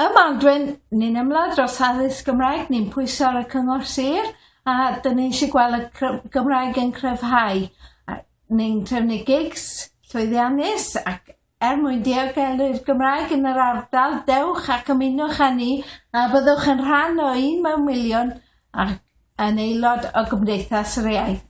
Ym Maldwyn, ni'n ymladd dros addysg Gymraeg, ni'n pwyso ar y cyngor sir, a dyn ni eisiau gweld y Gymraeg yn cryfhau. Ni'n trefnu gigs llwyddiannus ac er mwyn diogelu'r Gymraeg yn yr ardal, dewch ac ymunwch â ni a byddwch yn rhan o un mewn miliwn ac yn aelod o Gymdeithas yr Iaith.